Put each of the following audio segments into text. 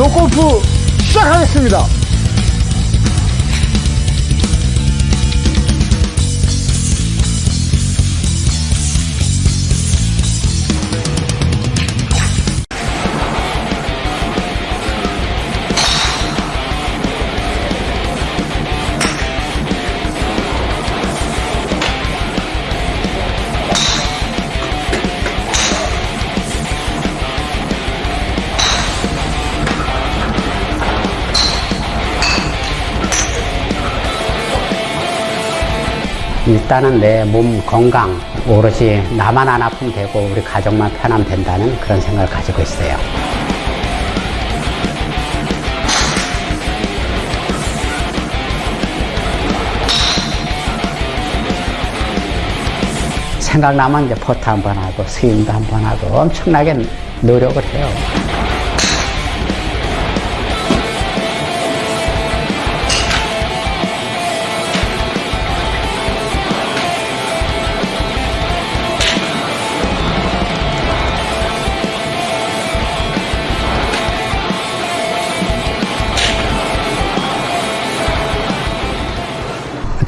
골프 시작하겠습니다. 일단은 내 몸 건강 오로지 나만 안 아프면 되고 우리 가족만 편하면 된다는 그런 생각을 가지고 있어요. 생각나면 이제 포트 한번 하고 스윙도 한번 하고 엄청나게 노력을 해요.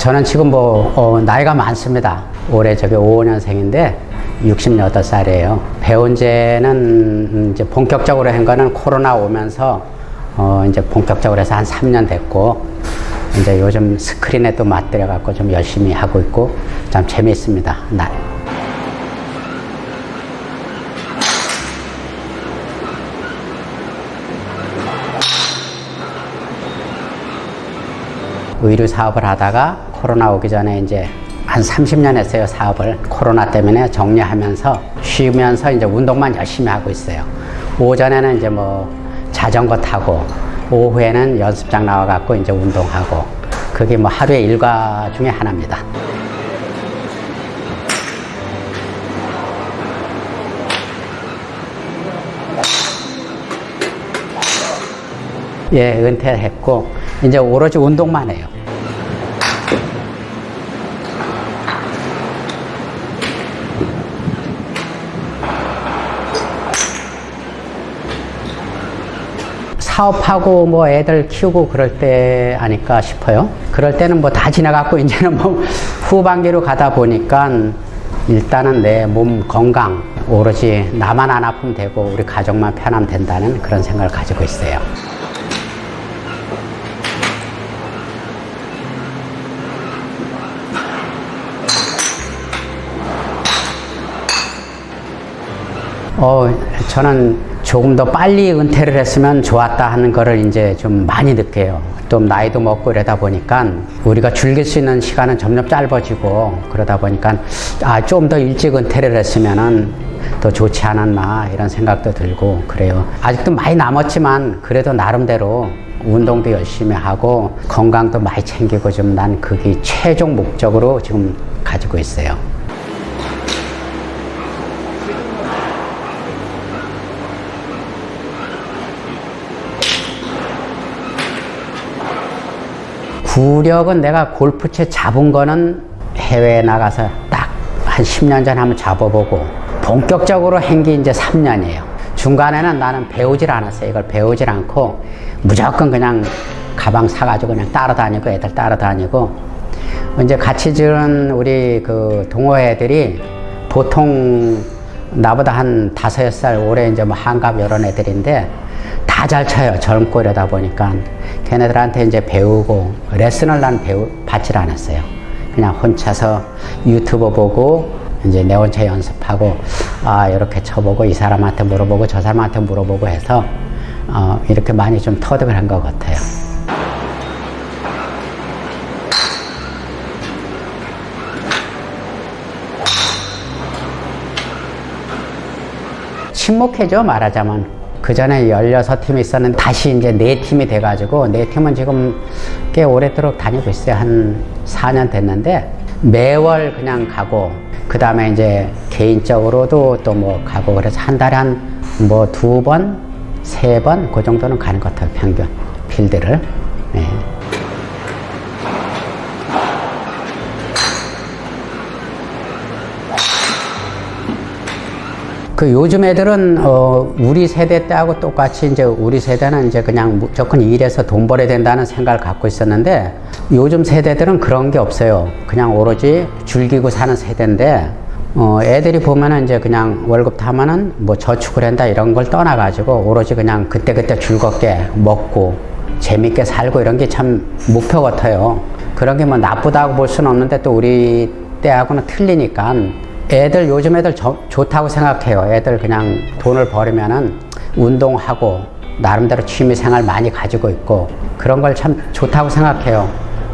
저는 지금 뭐 어, 나이가 많습니다. 올해 저기 5년생인데 68살이에요. 배운 지는 이제 본격적으로 한 거는 코로나 오면서 어, 이제 본격적으로 해서 한 3년 됐고 이제 요즘 스크린에 또 맞들여 갖고 좀 열심히 하고 있고 참 재미있습니다. 나, 의류 사업을 하다가 코로나 오기 전에 이제 한 30년 했어요 사업을. 코로나 때문에 정리하면서 쉬면서 이제 운동만 열심히 하고 있어요. 오전에는 이제 뭐 자전거 타고 오후에는 연습장 나와 갖고 이제 운동하고 그게 뭐 하루의 일과 중에 하나입니다. 예 은퇴했고 이제 오로지 운동만 해요 사업하고 뭐 애들 키우고 그럴 때 아닐까 싶어요. 그럴 때는 뭐 다 지나갔고 이제는 뭐 후반기로 가다 보니까 일단은 내 몸 건강 오로지 나만 안 아프면 되고 우리 가족만 편하면 된다는 그런 생각을 가지고 있어요. 어, 저는 조금 더 빨리 은퇴를 했으면 좋았다 하는 거를 이제 좀 많이 느껴요. 좀 나이도 먹고 이러다 보니까 우리가 즐길 수 있는 시간은 점점 짧아지고 그러다 보니까 아, 좀 더 일찍 은퇴를 했으면은 더 좋지 않았나 이런 생각도 들고 그래요. 아직도 많이 남았지만 그래도 나름대로 운동도 열심히 하고 건강도 많이 챙기고 좀 난 그게 최종 목적으로 지금 가지고 있어요. 구력은 내가 골프채 잡은 거는 해외에 나가서 딱 한 10년 전에 한번 잡아보고 본격적으로 한게 이제 3년이에요. 중간에는 나는 배우질 않았어요. 이걸 배우질 않고 무조건 그냥 가방 사가지고 그냥 따라다니고 애들 따라다니고 이제 같이 지은 우리 그 동호 애들이 보통 나보다 한 다섯 살 올해 이제 뭐 한갑 이런 애들인데 다 잘 쳐요. 젊고 이러다 보니까 걔네들한테 이제 배우고 레슨을 난 배우 받질 않았어요. 그냥 혼자서 유튜브 보고 이제 내 혼자 연습하고 아 이렇게 쳐보고 이 사람한테 물어보고 저 사람한테 물어보고 해서 어, 이렇게 많이 좀 터득을 한 것 같아요. 침묵해져 말하자면 그 전에 16팀이 있었는데 다시 이제 4팀이 돼가지고 4팀은 지금 꽤 오래도록 다니고 있어요. 한 4년 됐는데 매월 그냥 가고 그 다음에 이제 개인적으로도 또 뭐 가고 그래서 한 달에 한 뭐 두 번, 세 번 그 정도는 가는 것 같아요. 평균 필드를 그 요즘 애들은 어 우리 세대 때하고 똑같이 이제 우리 세대는 이제 그냥 무조건 일해서 돈 벌어야 된다는 생각을 갖고 있었는데 요즘 세대들은 그런 게 없어요. 그냥 오로지 즐기고 사는 세대인데 어 애들이 보면은 이제 그냥 월급 타면은 뭐 저축을 한다 이런 걸 떠나가지고 오로지 그냥 그때그때 즐겁게 먹고 재밌게 살고 이런 게 참 목표 같아요. 그런 게 뭐 나쁘다고 볼 수는 없는데 또 우리 때하고는 틀리니까 애들 요즘 애들 저- 좋다고 생각해요. 애들 그냥 돈을 벌으면은 운동하고 나름대로 취미 생활 많이 가지고 있고 그런 걸 참 좋다고 생각해요.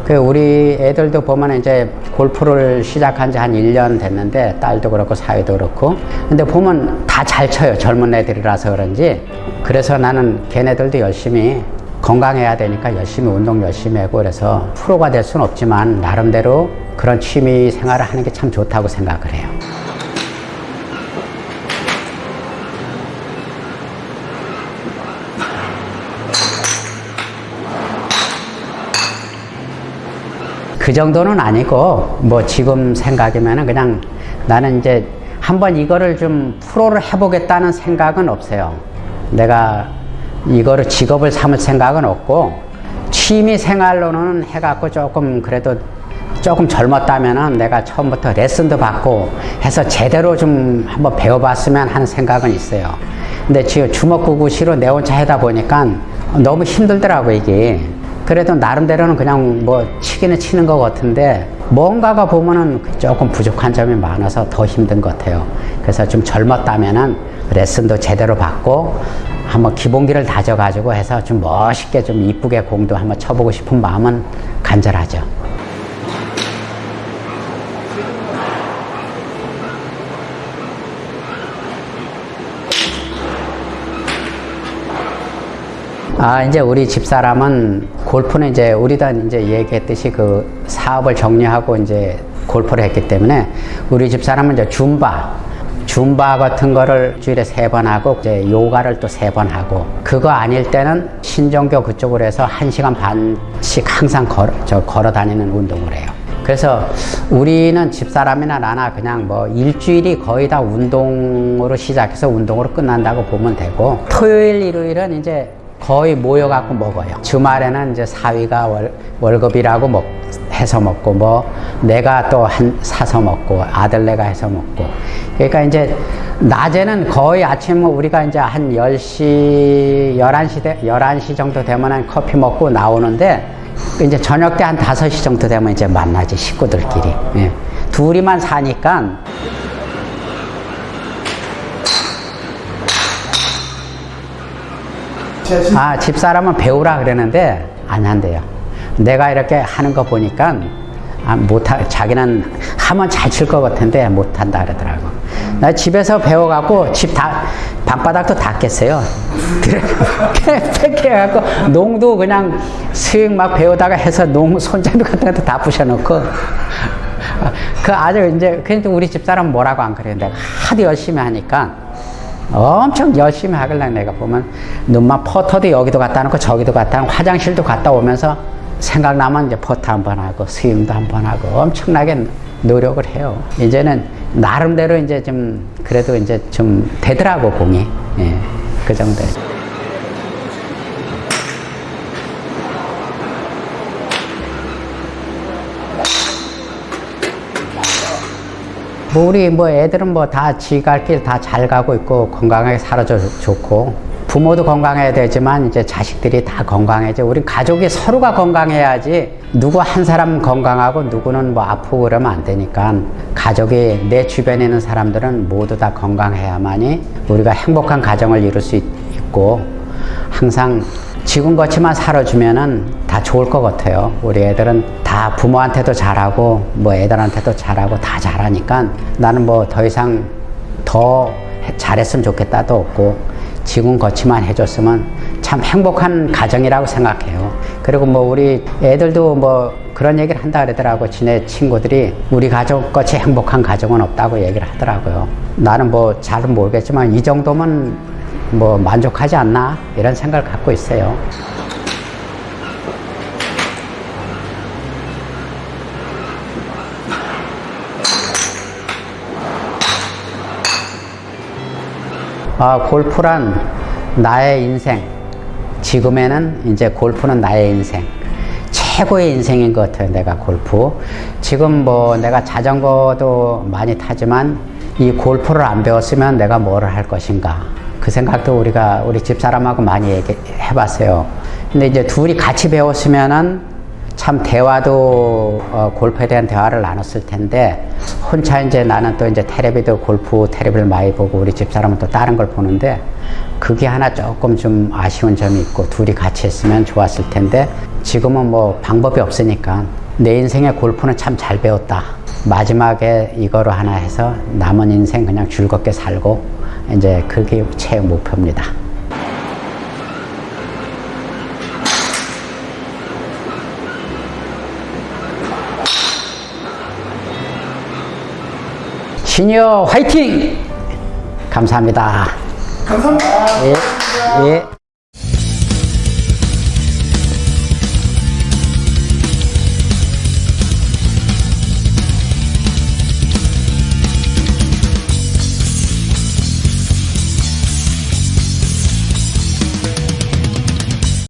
그 우리 애들도 보면 이제 골프를 시작한 지 한 1년 됐는데 딸도 그렇고 사위도 그렇고 근데 보면 다 잘 쳐요. 젊은 애들이라서 그런지 그래서 나는 걔네들도 열심히 건강해야 되니까 열심히 운동 열심히 하고 그래서 프로가 될 수는 없지만 나름대로 그런 취미 생활을 하는 게 참 좋다고 생각을 해요. 그 정도는 아니고 뭐 지금 생각이면은 그냥 나는 이제 한번 이거를 좀 프로를 해보겠다는 생각은 없어요. 내가 이거를 직업을 삼을 생각은 없고 취미 생활로는 해갖고 조금 그래도 조금 젊었다면은 내가 처음부터 레슨도 받고 해서 제대로 좀 한번 배워봤으면 하는 생각은 있어요. 근데 지금 주먹구구시로 내 혼자 하다 보니까 너무 힘들더라고 이게. 그래도 나름대로는 그냥 뭐 치기는 치는 것 같은데 뭔가가 보면은 조금 부족한 점이 많아서 더 힘든 것 같아요. 그래서 좀 젊었다면은 레슨도 제대로 받고 한번 기본기를 다져가지고 해서 좀 멋있게 좀 이쁘게 공도 한번 쳐보고 싶은 마음은 간절하죠. 아, 이제 우리 집사람은 골프는 이제 우리도 이제 얘기했듯이 그 사업을 정리하고 이제 골프를 했기 때문에 우리 집사람은 이제 줌바, 줌바 같은 거를 주일에 세 번 하고 이제 요가를 또 세 번 하고 그거 아닐 때는 신정교 그쪽으로 해서 한 시간 반씩 항상 걸어, 저 걸어 다니는 운동을 해요. 그래서 우리는 집사람이나 나나 그냥 뭐 일주일이 거의 다 운동으로 시작해서 운동으로 끝난다고 보면 되고 토요일, 일요일은 이제 거의 모여갖고 먹어요. 주말에는 이제 사위가 월, 월급이라고 먹, 해서 먹고 뭐 내가 또 한 사서 먹고 아들 내가 해서 먹고 그러니까 이제 낮에는 거의 아침 우리가 이제 한 10시 11시 대, 11시 정도 되면 커피 먹고 나오는데 이제 저녁 때 한 5시 정도 되면 이제 만나지 식구들끼리 예. 둘이만 사니까 아, 집사람은 배우라 그러는데 안 한대요. 내가 이렇게 하는 거 보니까 아, 못하, 자기는 하면 잘 칠 것 같은데 못한다 그러더라고. 나 집에서 배워갖고 집 다, 방바닥도 닦겠어요. 팩해갖고 농도 그냥 스윙 막 배우다가 해서 농 손잡이 같은 것도 다 부셔놓고 그 아주 이제 그래도 우리 집사람 뭐라고 안. 내가 하도 열심히 하니까 엄청 열심히 하길래 내가 보면 눈만 퍼터도 여기도 갖다 놓고 저기도 갖다 놓고 화장실도 갔다 오면서 생각나면 이제 퍼터 한번 하고 스윙도 한번 하고 엄청나게 노력을 해요. 이제는 나름대로 이제 좀 그래도 이제 좀 되더라고 공이 예, 그 정도. 뭐 우리 뭐 애들은 뭐 다 지 갈 길 다 잘 가고 있고 건강하게 살아줘 좋고 부모도 건강해야 되지만 이제 자식들이 다 건강해져. 우리 가족이 서로가 건강해야지 누구 한 사람 건강하고 누구는 뭐 아프고 그러면 안 되니까 가족이 내 주변에 있는 사람들은 모두 다 건강해야만이 우리가 행복한 가정을 이룰 수 있, 있고 항상 지금 것치만 살아주면은 다 좋을 것 같아요. 우리 애들은 다 부모한테도 잘하고 뭐 애들한테도 잘하고 다 잘하니까 나는 뭐 더 이상 더 해- 잘했으면 좋겠다도 없고 지금 것치만 해줬으면 참 행복한 가정이라고 생각해요. 그리고 뭐 우리 애들도 뭐 그런 얘기를 한다 그러더라고. 지네 친구들이 우리 가족 같이 행복한 가정은 없다고 얘기를 하더라고요. 나는 뭐 잘은 모르겠지만 이 정도면 뭐 만족하지 않나 이런 생각을 갖고 있어요. 아, 골프란 나의 인생. 지금에는 이제 골프는 나의 인생. 최고의 인생인 것 같아요, 내가 골프. 지금 뭐 내가 자전거도 많이 타지만 이 골프를 안 배웠으면 내가 뭐를 할 것인가. 그 생각도 우리가 우리 집사람하고 많이 얘기 해 봤어요. 근데 이제 둘이 같이 배웠으면은 참 대화도 어, 골프에 대한 대화를 나눴을 텐데 혼자 이제 나는 또 이제 테레비도 골프 테레비를 많이 보고 우리 집사람은 또 다른 걸 보는데 그게 하나 조금 좀 아쉬운 점이 있고 둘이 같이 했으면 좋았을 텐데 지금은 뭐 방법이 없으니까 내 인생의 골프는 참 잘 배웠다 마지막에 이거로 하나 해서 남은 인생 그냥 즐겁게 살고 이제 그게 제 목표입니다. 시니어 화이팅! 감사합니다. 감사합니다. 예, 예.